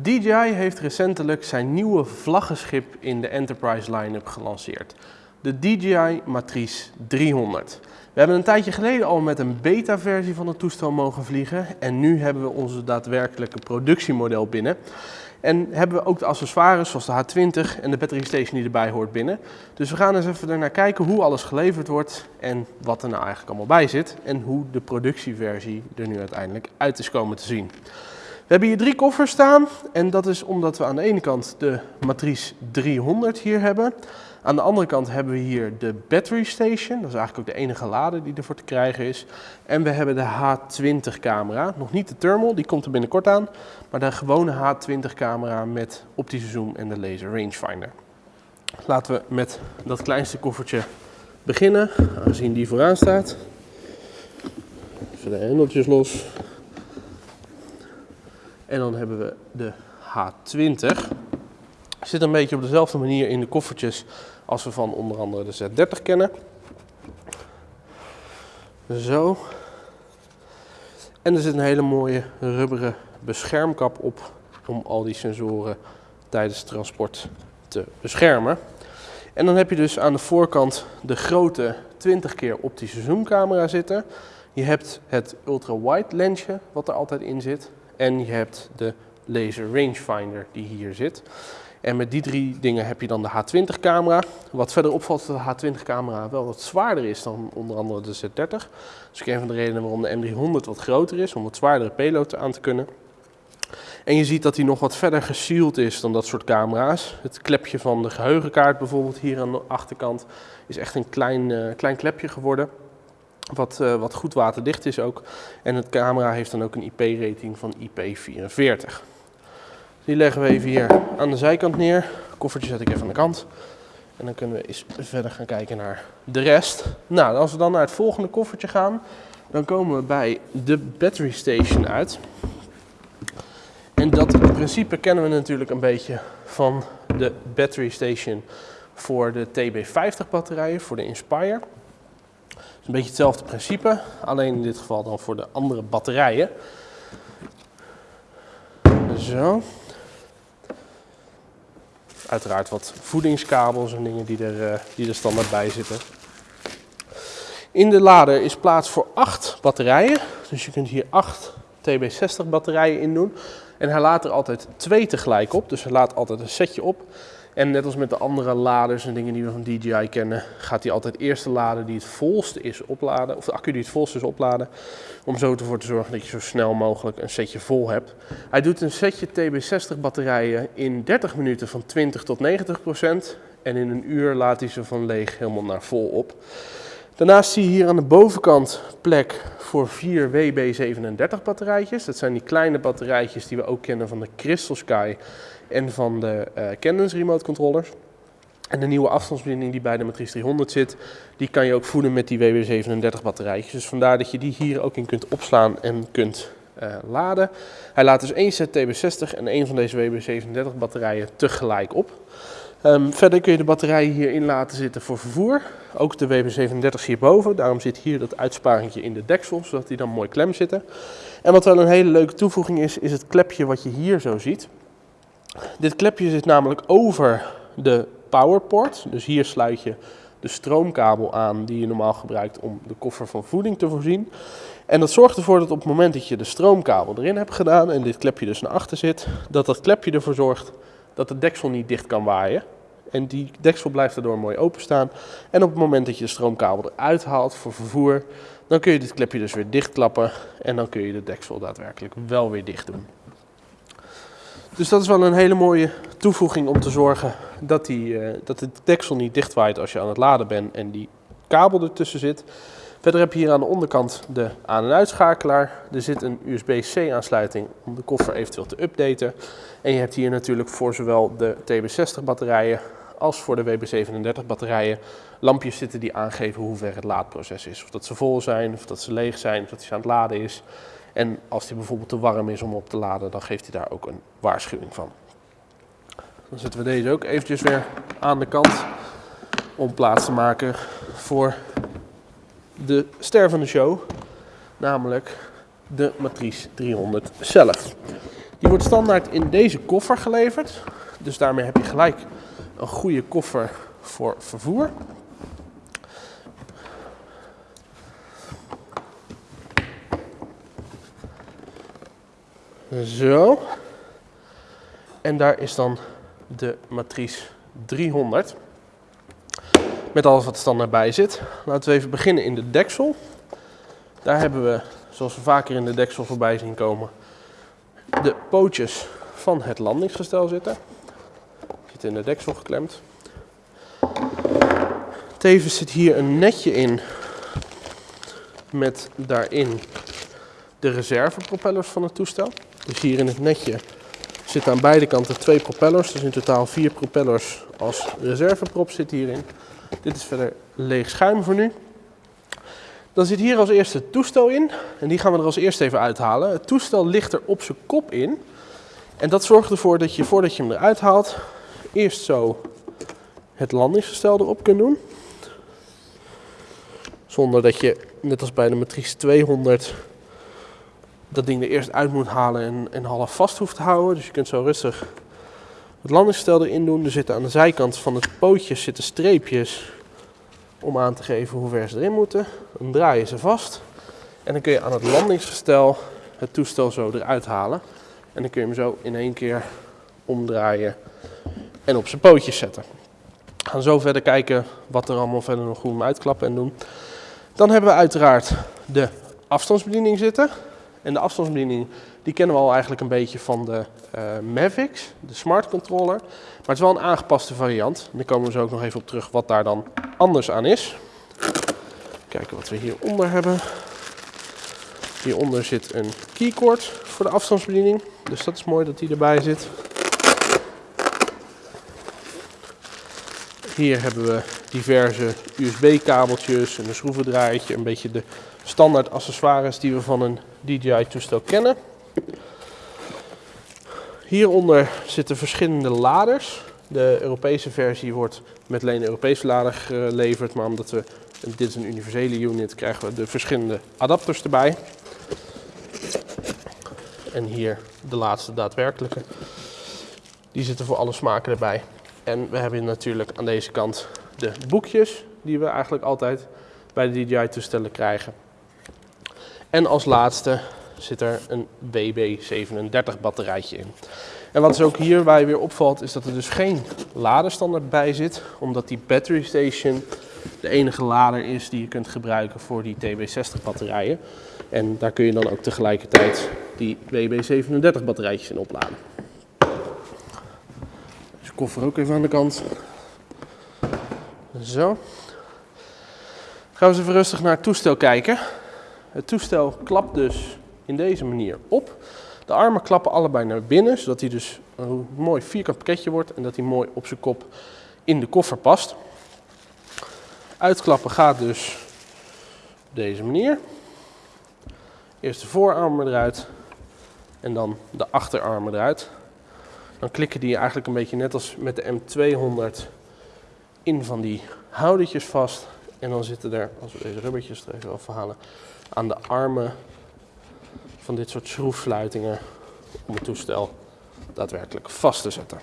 DJI heeft recentelijk zijn nieuwe vlaggenschip in de Enterprise line-up gelanceerd. De DJI Matrice 300. We hebben een tijdje geleden al met een beta-versie van het toestel mogen vliegen en nu hebben we onze daadwerkelijke productiemodel binnen. En hebben we ook de accessoires zoals de H20 en de battery station die erbij hoort binnen. Dus we gaan eens even naar kijken hoe alles geleverd wordt en wat er nou eigenlijk allemaal bij zit. En hoe de productieversie er nu uiteindelijk uit is komen te zien. We hebben hier drie koffers staan en dat is omdat we aan de ene kant de Matrice 300 hier hebben. Aan de andere kant hebben we hier de battery station, dat is eigenlijk ook de enige lader die ervoor te krijgen is. En we hebben de H20 camera, nog niet de thermal, die komt er binnenkort aan, maar de gewone H20 camera met optische zoom en de laser rangefinder. Laten we met dat kleinste koffertje beginnen, aangezien die vooraan staat. Even de hendeltjes los. En dan hebben we de H20. Zit een beetje op dezelfde manier in de koffertjes als we van onder andere de Z30 kennen. Zo. En er zit een hele mooie rubberen beschermkap op om al die sensoren tijdens transport te beschermen. En dan heb je dus aan de voorkant de grote 20 keer optische zoomcamera zitten. Je hebt het ultra-wide lensje wat er altijd in zit. En je hebt de laser rangefinder die hier zit. En met die drie dingen heb je dan de H20 camera. Wat verder opvalt is dat de H20 camera wel wat zwaarder is dan onder andere de Z30. Dat is ook een van de redenen waarom de M300 wat groter is, om wat zwaardere payload aan te kunnen. En je ziet dat hij nog wat verder gesealed is dan dat soort camera's. Het klepje van de geheugenkaart bijvoorbeeld hier aan de achterkant is echt een klein, uh, klein klepje geworden. Wat, uh, wat goed waterdicht is ook. En het camera heeft dan ook een IP-rating van IP44. Die leggen we even hier aan de zijkant neer. Koffertje zet ik even aan de kant. En dan kunnen we eens verder gaan kijken naar de rest. Nou, als we dan naar het volgende koffertje gaan, dan komen we bij de battery station uit. En dat principe kennen we natuurlijk een beetje van de battery station voor de TB50 batterijen, voor de Inspire. Is een beetje hetzelfde principe, alleen in dit geval dan voor de andere batterijen. Zo uiteraard wat voedingskabels en dingen die er, uh, die er standaard bij zitten. In de lader is plaats voor 8 batterijen. Dus je kunt hier 8 TB60 batterijen in doen. En hij laat er altijd twee tegelijk op. Dus hij laat altijd een setje op. En net als met de andere laders en dingen die we van DJI kennen, gaat hij altijd eerst de lader die het volste is opladen, of de accu die het volste is opladen, om zo ervoor te zorgen dat je zo snel mogelijk een setje vol hebt. Hij doet een setje TB60 batterijen in 30 minuten van 20 tot 90 procent en in een uur laat hij ze van leeg helemaal naar vol op. Daarnaast zie je hier aan de bovenkant plek voor vier WB37 batterijtjes. Dat zijn die kleine batterijtjes die we ook kennen van de Crystal Sky en van de uh, Canon's remote controllers. En de nieuwe afstandsbediening die bij de Matrice 300 zit, die kan je ook voeden met die WB37 batterijtjes. Dus vandaar dat je die hier ook in kunt opslaan en kunt uh, laden. Hij laat dus één set TB60 en één van deze WB37 batterijen tegelijk op. Um, verder kun je de batterijen hierin laten zitten voor vervoer. Ook de WB37 hierboven. Daarom zit hier dat uitsparingje in de deksel, zodat die dan mooi klem zitten. En wat wel een hele leuke toevoeging is, is het klepje wat je hier zo ziet. Dit klepje zit namelijk over de powerport. Dus hier sluit je de stroomkabel aan die je normaal gebruikt om de koffer van voeding te voorzien. En dat zorgt ervoor dat op het moment dat je de stroomkabel erin hebt gedaan en dit klepje dus naar achter zit, dat dat klepje ervoor zorgt dat de deksel niet dicht kan waaien. En die deksel blijft daardoor mooi openstaan. En op het moment dat je de stroomkabel eruit haalt voor vervoer, dan kun je dit klepje dus weer dichtklappen en dan kun je de deksel daadwerkelijk wel weer dicht doen. Dus dat is wel een hele mooie toevoeging om te zorgen dat, die, uh, dat de deksel niet dichtwaait als je aan het laden bent en die kabel ertussen zit. Verder heb je hier aan de onderkant de aan- en uitschakelaar. Er zit een USB-C aansluiting om de koffer eventueel te updaten. En je hebt hier natuurlijk voor zowel de TB60 batterijen als voor de WB37 batterijen lampjes zitten die aangeven hoe ver het laadproces is. Of dat ze vol zijn, of dat ze leeg zijn, of dat hij aan het laden is. En als die bijvoorbeeld te warm is om op te laden, dan geeft hij daar ook een waarschuwing van. Dan zetten we deze ook eventjes weer aan de kant om plaats te maken voor de ster van de show, namelijk de Matrice 300 zelf. Die wordt standaard in deze koffer geleverd. Dus daarmee heb je gelijk een goede koffer voor vervoer. Zo. En daar is dan de matrice 300. Met alles wat er standaard bij zit. Laten we even beginnen in de deksel. Daar hebben we, zoals we vaker in de deksel voorbij zien komen, de pootjes van het landingsgestel zitten. Zit in de deksel geklemd. Tevens zit hier een netje in met daarin de reservepropellers van het toestel. Dus hier in het netje zitten aan beide kanten twee propellers. Dus in totaal vier propellers als reserveprop zit hierin. Dit is verder leeg schuim voor nu. Dan zit hier als eerste het toestel in. En die gaan we er als eerste even uithalen. Het toestel ligt er op zijn kop in. En dat zorgt ervoor dat je voordat je hem eruit haalt, eerst zo het landingsgestel erop kunt doen. Zonder dat je, net als bij de Matrice 200, dat ding er eerst uit moet halen en, en half vast hoeft te houden. Dus je kunt zo rustig het landingsgestel erin doen. Er zitten aan de zijkant van het pootje zitten streepjes om aan te geven hoe ver ze erin moeten. Dan draai je ze vast en dan kun je aan het landingsgestel het toestel zo eruit halen. En dan kun je hem zo in één keer omdraaien en op zijn pootjes zetten. We gaan zo verder kijken wat er allemaal verder nog goed uitklappen en doen. Dan hebben we uiteraard de afstandsbediening zitten. En de afstandsbediening die kennen we al eigenlijk een beetje van de uh, de smart controller. Maar het is wel een aangepaste variant. Daar komen we zo ook nog even op terug wat daar dan anders aan is. Kijken wat we hieronder hebben. Hieronder zit een keycord voor de afstandsbediening. Dus dat is mooi dat die erbij zit. Hier hebben we diverse USB-kabeltjes en een schroevendraaitje. Een beetje de standaard accessoires die we van een DJI-toestel kennen. Hieronder zitten verschillende laders. De Europese versie wordt met alleen Europese lader geleverd, maar omdat we dit is een universele unit, krijgen we de verschillende adapters erbij. En hier de laatste daadwerkelijke. Die zitten voor alle smaken erbij. En we hebben natuurlijk aan deze kant de boekjes, die we eigenlijk altijd bij de DJI-toestellen krijgen. En als laatste zit er een BB37 batterijtje in. En wat dus ook hierbij weer opvalt, is dat er dus geen laderstandaard bij zit, omdat die battery station de enige lader is die je kunt gebruiken voor die TB60 batterijen. En daar kun je dan ook tegelijkertijd die BB37 batterijtjes in opladen. Dus de koffer ook even aan de kant. Zo. Gaan we eens even rustig naar het toestel kijken. Het toestel klapt dus in deze manier op. De armen klappen allebei naar binnen, zodat hij dus een mooi vierkant pakketje wordt en dat hij mooi op zijn kop in de koffer past. Uitklappen gaat dus op deze manier. Eerst de voorarmen eruit en dan de achterarmen eruit. Dan klikken die eigenlijk een beetje net als met de M200 in van die houdertjes vast. En dan zitten er, als we deze rubbertjes er even afhalen, aan de armen van dit soort schroefsluitingen om het toestel daadwerkelijk vast te zetten.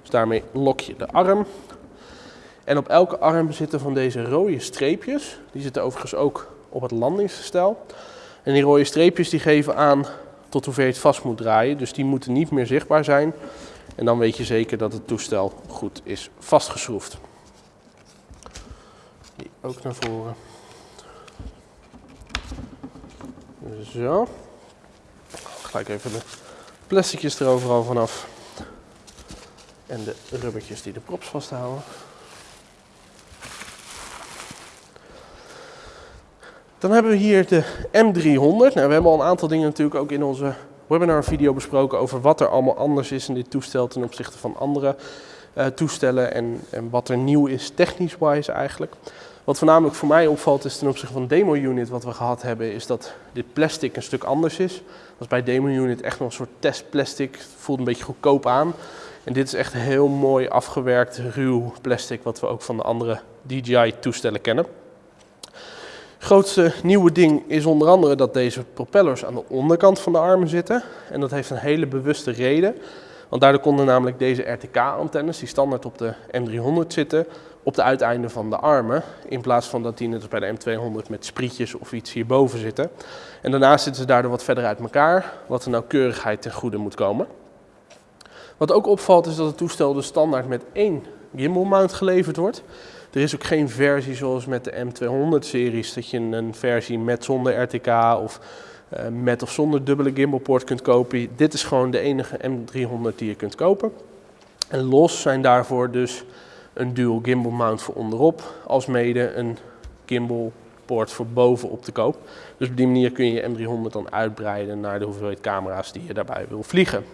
Dus daarmee lok je de arm. En op elke arm zitten van deze rode streepjes. Die zitten overigens ook op het landingsgestel. En die rode streepjes die geven aan tot hoever je het vast moet draaien. Dus die moeten niet meer zichtbaar zijn. En dan weet je zeker dat het toestel goed is vastgeschroefd. Die ook naar voren. Zo. Gelijk even de plasticjes er overal vanaf. En de rubbertjes die de props vasthouden. Dan hebben we hier de M300. Nou, we hebben al een aantal dingen natuurlijk ook in onze webinar video besproken over wat er allemaal anders is in dit toestel ten opzichte van andere uh, toestellen en, en wat er nieuw is technisch-wise eigenlijk. Wat voornamelijk voor mij opvalt is ten opzichte van de demo unit wat we gehad hebben, is dat dit plastic een stuk anders is. Dat is bij demo unit echt nog een soort testplastic. Het voelt een beetje goedkoop aan. En dit is echt heel mooi afgewerkt, ruw plastic wat we ook van de andere DJI toestellen kennen. Grootste nieuwe ding is onder andere dat deze propellers aan de onderkant van de armen zitten. En dat heeft een hele bewuste reden. Want daardoor konden namelijk deze RTK-antennes, die standaard op de M300 zitten, op de uiteinden van de armen. In plaats van dat die net als bij de M200 met sprietjes of iets hierboven zitten. En daarnaast zitten ze daardoor wat verder uit elkaar, wat de nauwkeurigheid ten goede moet komen. Wat ook opvalt is dat het toestel dus standaard met één gimbal mount geleverd wordt. Er is ook geen versie zoals met de M200-series, dat je een versie met zonder RTK of uh, met of zonder dubbele gimbalpoort kunt kopen. Dit is gewoon de enige M300 die je kunt kopen. En los zijn daarvoor dus een dual gimbal mount voor onderop, als mede een gimbal poort voor bovenop te koop. Dus op die manier kun je je M300 dan uitbreiden naar de hoeveelheid camera's die je daarbij wil vliegen.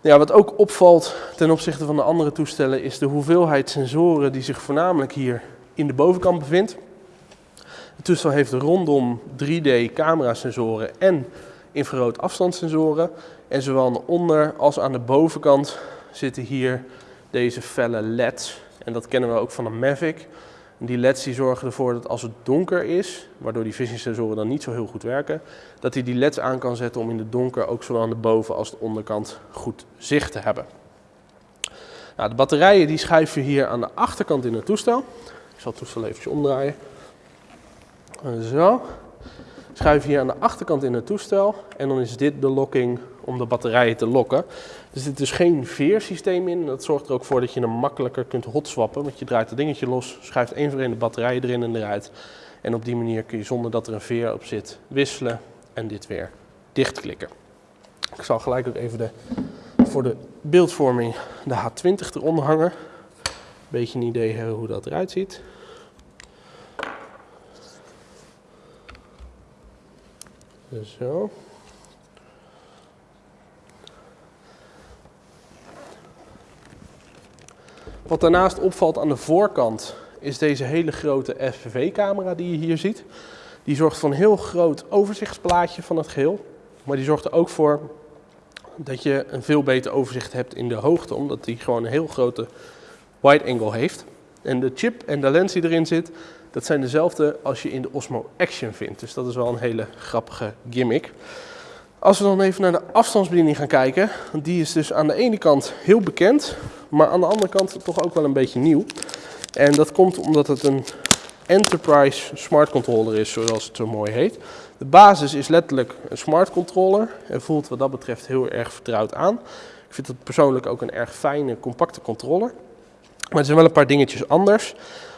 Ja, wat ook opvalt ten opzichte van de andere toestellen is de hoeveelheid sensoren die zich voornamelijk hier in de bovenkant bevindt. Het toestel heeft rondom 3D camerasensoren en infrarood afstandssensoren. En zowel aan de onder- als aan de bovenkant zitten hier deze felle LED's. En dat kennen we ook van een Mavic. Die LED's die zorgen ervoor dat als het donker is, waardoor die vision sensoren dan niet zo heel goed werken, dat hij die LED's aan kan zetten om in het donker ook zowel aan de boven- als de onderkant goed zicht te hebben. Nou, de batterijen die schuiven hier aan de achterkant in het toestel. Ik zal het toestel even omdraaien. Zo. Schuiven hier aan de achterkant in het toestel en dan is dit de locking om de batterijen te lokken. Er zit dus geen veersysteem in. Dat zorgt er ook voor dat je hem makkelijker kunt hotswappen. Want je draait het dingetje los, schuift één voor één de batterijen erin en eruit. En op die manier kun je zonder dat er een veer op zit wisselen en dit weer dichtklikken. Ik zal gelijk ook even de, voor de beeldvorming de H20 eronder hangen. Een beetje een idee hebben hoe dat eruit ziet. Zo. Wat daarnaast opvalt aan de voorkant is deze hele grote FPV-camera die je hier ziet. Die zorgt voor een heel groot overzichtsplaatje van het geheel. Maar die zorgt er ook voor dat je een veel beter overzicht hebt in de hoogte, omdat die gewoon een heel grote wide angle heeft. En de chip en de lens die erin zit, dat zijn dezelfde als je in de Osmo Action vindt. Dus dat is wel een hele grappige gimmick. Als we dan even naar de afstandsbediening gaan kijken, die is dus aan de ene kant heel bekend, maar aan de andere kant toch ook wel een beetje nieuw. En dat komt omdat het een Enterprise Smart Controller is, zoals het zo mooi heet. De basis is letterlijk een smart controller en voelt wat dat betreft heel erg vertrouwd aan. Ik vind het persoonlijk ook een erg fijne, compacte controller. Maar er zijn wel een paar dingetjes anders.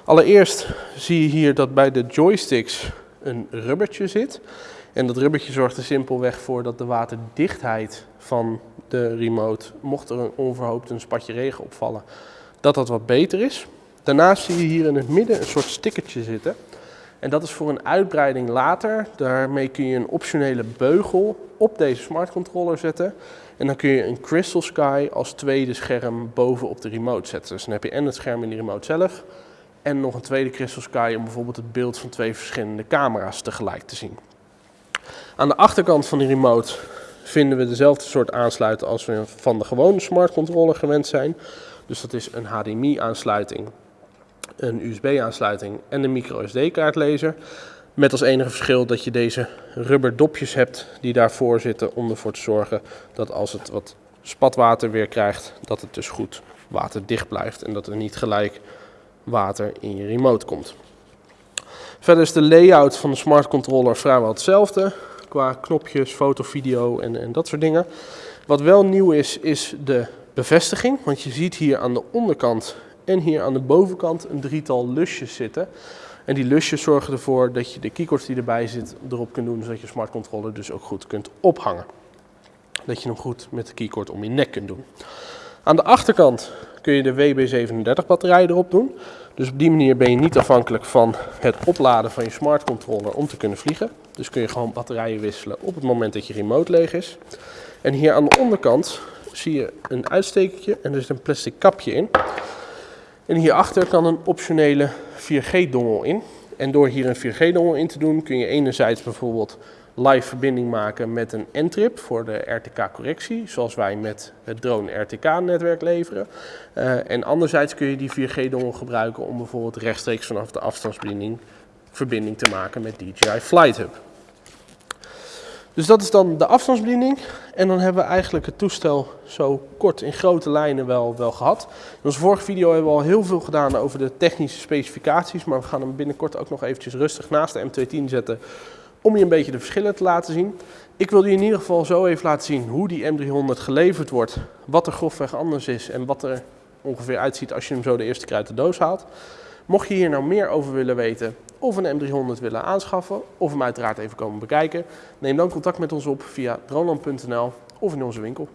Allereerst zie je hier dat bij de joysticks een rubbertje zit. En dat rubbertje zorgt er simpelweg voor dat de waterdichtheid van de remote, mocht er een onverhoopt een spatje regen opvallen, dat dat wat beter is. Daarnaast zie je hier in het midden een soort stickertje zitten. En dat is voor een uitbreiding later. Daarmee kun je een optionele beugel op deze smart controller zetten. En dan kun je een Crystal Sky als tweede scherm bovenop de remote zetten. Dus dan heb je en het scherm in de remote zelf en nog een tweede Crystal Sky om bijvoorbeeld het beeld van twee verschillende camera's tegelijk te zien. Aan de achterkant van die remote vinden we dezelfde soort aansluiten als we van de gewone smart controller gewend zijn. Dus dat is een HDMI aansluiting, een USB aansluiting en een micro SD kaartlezer. Met als enige verschil dat je deze rubber dopjes hebt die daarvoor zitten om ervoor te zorgen dat als het wat spatwater weer krijgt, dat het dus goed waterdicht blijft en dat er niet gelijk water in je remote komt. Verder is de layout van de smart controller vrijwel hetzelfde qua knopjes, foto, video en, en dat soort dingen. Wat wel nieuw is, is de bevestiging. Want je ziet hier aan de onderkant en hier aan de bovenkant een drietal lusjes zitten. En die lusjes zorgen ervoor dat je de keycords die erbij zit erop kunt doen, zodat je smart controller dus ook goed kunt ophangen. Dat je hem goed met de keycord om je nek kunt doen. Aan de achterkant kun je de WB37 batterij erop doen. Dus op die manier ben je niet afhankelijk van het opladen van je smart controller om te kunnen vliegen. Dus kun je gewoon batterijen wisselen op het moment dat je remote leeg is. En hier aan de onderkant zie je een uitstekertje en er zit een plastic kapje in. En hierachter kan een optionele 4G-dongel in. En door hier een 4G-dongel in te doen kun je enerzijds bijvoorbeeld live verbinding maken met een N-trip voor de RTK-correctie, zoals wij met het drone RTK-netwerk leveren. Uh, en anderzijds kun je die 4G-dongel gebruiken om bijvoorbeeld rechtstreeks vanaf de afstandsbediening verbinding te maken met DJI Flight Hub. Dus dat is dan de afstandsbediening. En dan hebben we eigenlijk het toestel zo kort in grote lijnen wel, wel gehad. In onze vorige video hebben we al heel veel gedaan over de technische specificaties. Maar we gaan hem binnenkort ook nog eventjes rustig naast de M210 zetten. Om je een beetje de verschillen te laten zien. Ik wil je in ieder geval zo even laten zien hoe die M300 geleverd wordt. Wat er grofweg anders is en wat er ongeveer uitziet als je hem zo de eerste keer uit de doos haalt. Mocht je hier nou meer over willen weten of een M300 willen aanschaffen of hem uiteraard even komen bekijken, neem dan contact met ons op via droneland.nl of in onze winkel.